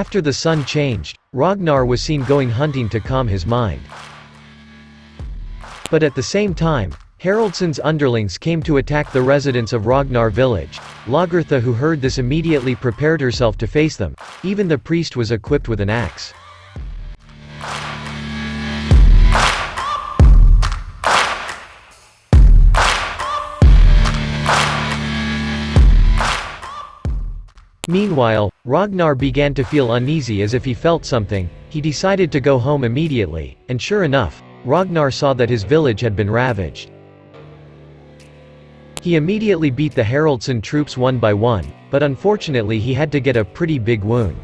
After the sun changed, Ragnar was seen going hunting to calm his mind. But at the same time, Haraldsson's underlings came to attack the residents of Ragnar village. Lagertha who heard this immediately prepared herself to face them, even the priest was equipped with an axe. Meanwhile, Ragnar began to feel uneasy as if he felt something, he decided to go home immediately, and sure enough, Ragnar saw that his village had been ravaged. He immediately beat the Haraldsson troops one by one, but unfortunately he had to get a pretty big wound.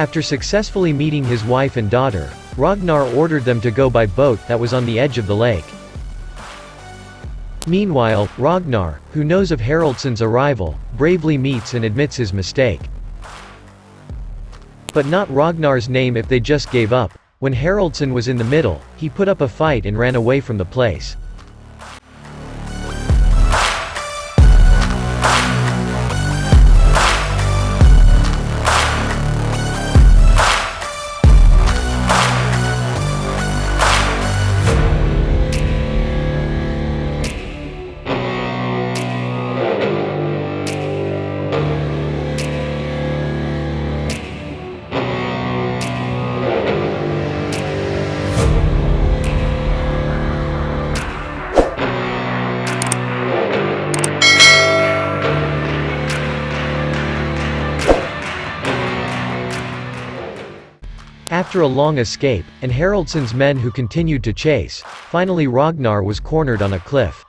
After successfully meeting his wife and daughter, Ragnar ordered them to go by boat that was on the edge of the lake. Meanwhile, Ragnar, who knows of Haraldsson's arrival, bravely meets and admits his mistake. But not Ragnar's name if they just gave up. When Haraldsson was in the middle, he put up a fight and ran away from the place. After a long escape, and Haraldsson's men who continued to chase, finally Ragnar was cornered on a cliff.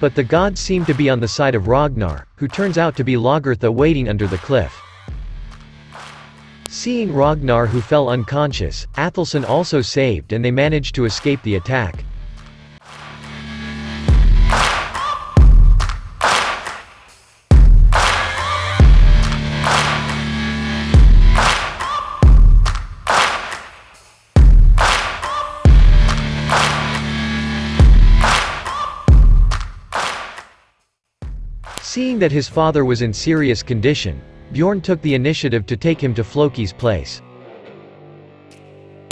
But the gods seemed to be on the side of Ragnar, who turns out to be Lagertha waiting under the cliff. Seeing Ragnar who fell unconscious, Athelstan also saved and they managed to escape the attack. Seeing that his father was in serious condition, Bjorn took the initiative to take him to Floki's place.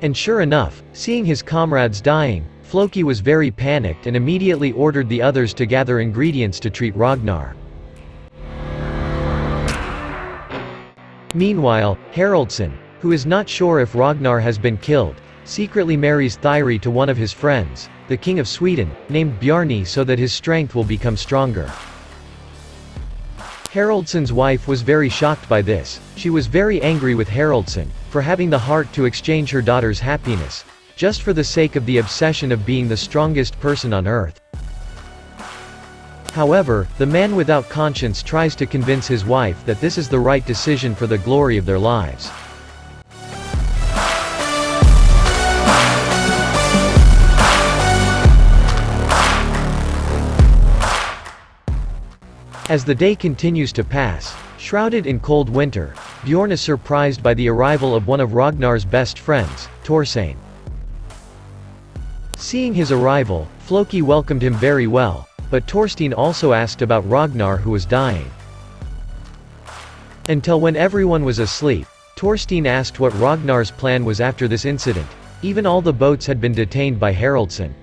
And sure enough, seeing his comrades dying, Floki was very panicked and immediately ordered the others to gather ingredients to treat Ragnar. Meanwhile, Haraldsson, who is not sure if Ragnar has been killed, secretly marries Thyri to one of his friends, the king of Sweden, named Bjarni so that his strength will become stronger. Haraldsson's wife was very shocked by this, she was very angry with Haraldsson, for having the heart to exchange her daughter's happiness, just for the sake of the obsession of being the strongest person on earth. However, the man without conscience tries to convince his wife that this is the right decision for the glory of their lives. As the day continues to pass, shrouded in cold winter, Bjorn is surprised by the arrival of one of Ragnar's best friends, Torstein. Seeing his arrival, Floki welcomed him very well, but Torstein also asked about Ragnar who was dying. Until when everyone was asleep, Torstein asked what Ragnar's plan was after this incident, even all the boats had been detained by Haraldsson.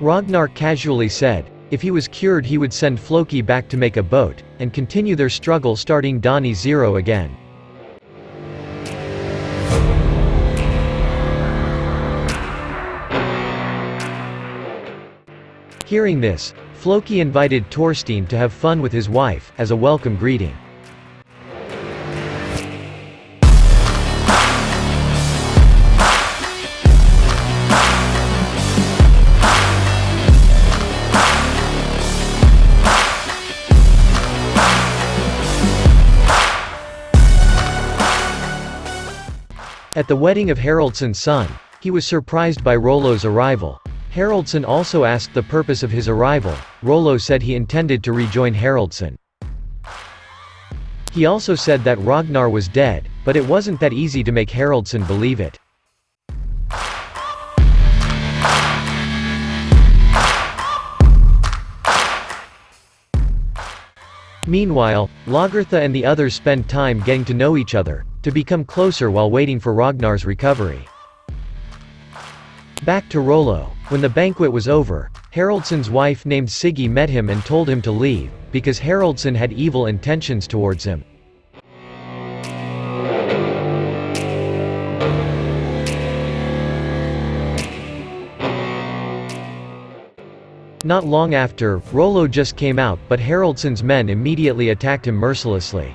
Ragnar casually said, if he was cured he would send Floki back to make a boat, and continue their struggle starting Dani Zero again. Hearing this, Floki invited Torstein to have fun with his wife, as a welcome greeting. At the wedding of Haraldsson's son, he was surprised by Rollo's arrival. Haraldsson also asked the purpose of his arrival, Rollo said he intended to rejoin Haraldsson. He also said that Ragnar was dead, but it wasn't that easy to make Haraldsson believe it. Meanwhile, Lagertha and the others spend time getting to know each other, to become closer while waiting for Ragnar's recovery. Back to Rollo. When the banquet was over, Haraldsson's wife named Siggy met him and told him to leave, because Haraldsson had evil intentions towards him. Not long after, Rollo just came out but Haraldsson's men immediately attacked him mercilessly.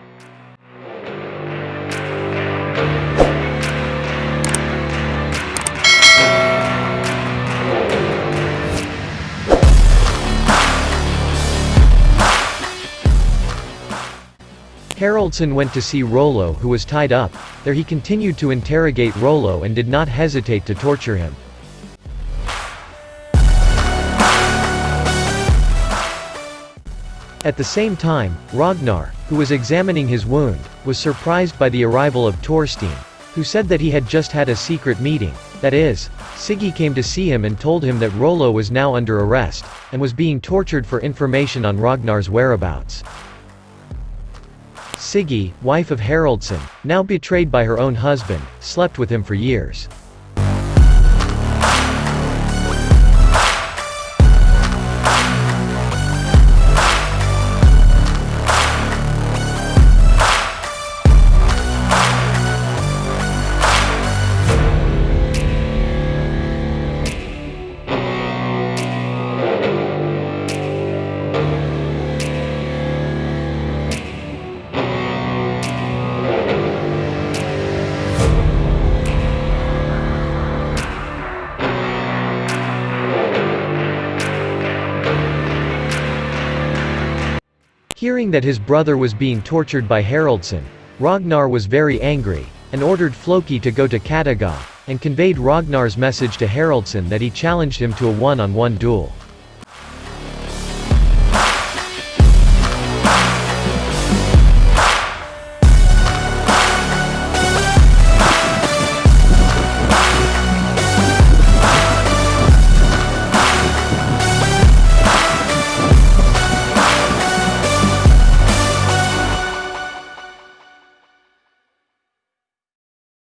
Haraldsson went to see Rollo who was tied up, there he continued to interrogate Rollo and did not hesitate to torture him. At the same time, Ragnar, who was examining his wound, was surprised by the arrival of Torstein, who said that he had just had a secret meeting, that is, Siggy came to see him and told him that Rollo was now under arrest, and was being tortured for information on Ragnar's whereabouts. Siggy, wife of Haraldsson, now betrayed by her own husband, slept with him for years. Hearing that his brother was being tortured by Haraldsson, Ragnar was very angry, and ordered Floki to go to Kattegat, and conveyed Ragnar's message to Haraldsson that he challenged him to a one-on-one -on -one duel.